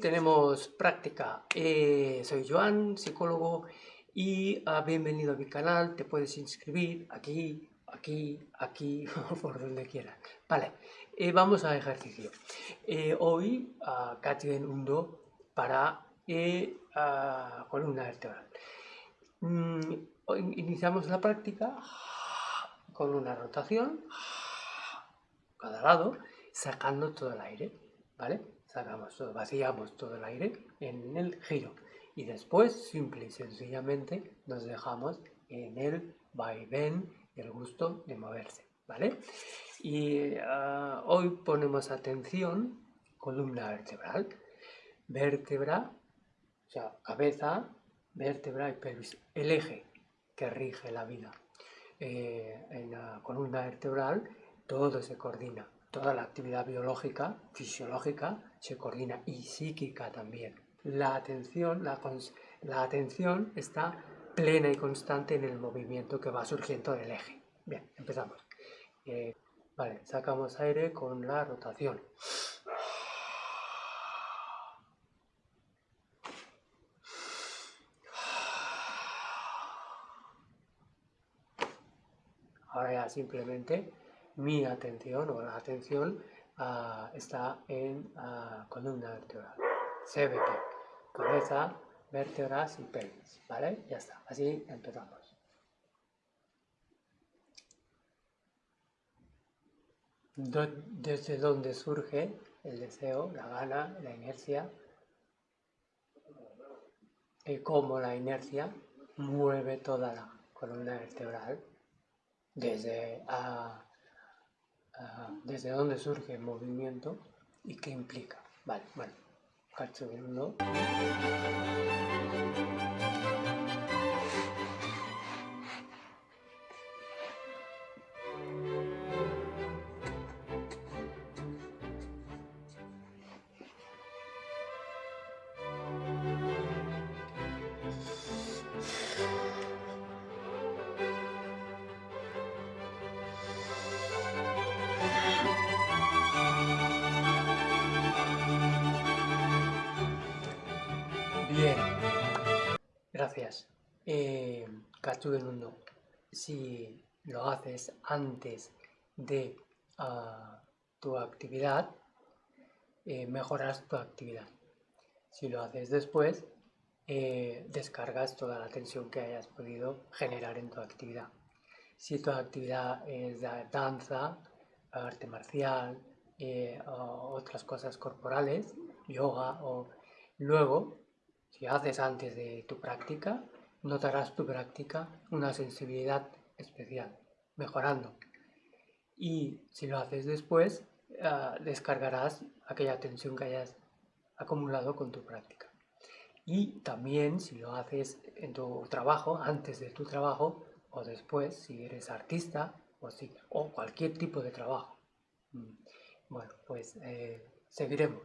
Tenemos práctica. Eh, soy Joan, psicólogo, y ah, bienvenido a mi canal. Te puedes inscribir aquí, aquí, aquí, por donde quieras. Vale, eh, vamos al ejercicio. Eh, hoy, uh, en Undo para ah, columna vertebral. Mm, iniciamos la práctica con una rotación, cada lado, sacando todo el aire, ¿vale? Sacamos todo, vaciamos todo el aire en el giro y después simple y sencillamente nos dejamos en el vaivén el gusto de moverse, ¿vale? Y ah, hoy ponemos atención, columna vertebral, vértebra, o sea, cabeza, vértebra y pelvis, el eje que rige la vida. Eh, en la columna vertebral todo se coordina, toda la actividad biológica, fisiológica, se coordina y psíquica también. La atención, la, la atención está plena y constante en el movimiento que va surgiendo del eje. Bien, empezamos. Eh, vale, sacamos aire con la rotación. Ahora ya simplemente mi atención o la atención uh, está en uh, columna vertebral. Se ve que cabeza, vértebras y pelvis, ¿vale? Ya está, así empezamos. desde donde surge el deseo, la gana, la inercia, y cómo la inercia mueve toda la columna vertebral desde a desde dónde surge el movimiento y qué implica. Vale, bueno, cacho Bien, gracias. Eh, del mundo, si lo haces antes de ah, tu actividad, eh, mejoras tu actividad. Si lo haces después, eh, descargas toda la tensión que hayas podido generar en tu actividad. Si tu actividad es danza, arte marcial, eh, otras cosas corporales, yoga, o luego si haces antes de tu práctica, notarás tu práctica una sensibilidad especial, mejorando. Y si lo haces después, ah, descargarás aquella tensión que hayas acumulado con tu práctica. Y también si lo haces en tu trabajo, antes de tu trabajo o después, si eres artista o, si, o cualquier tipo de trabajo. Mm. Bueno, pues eh, seguiremos.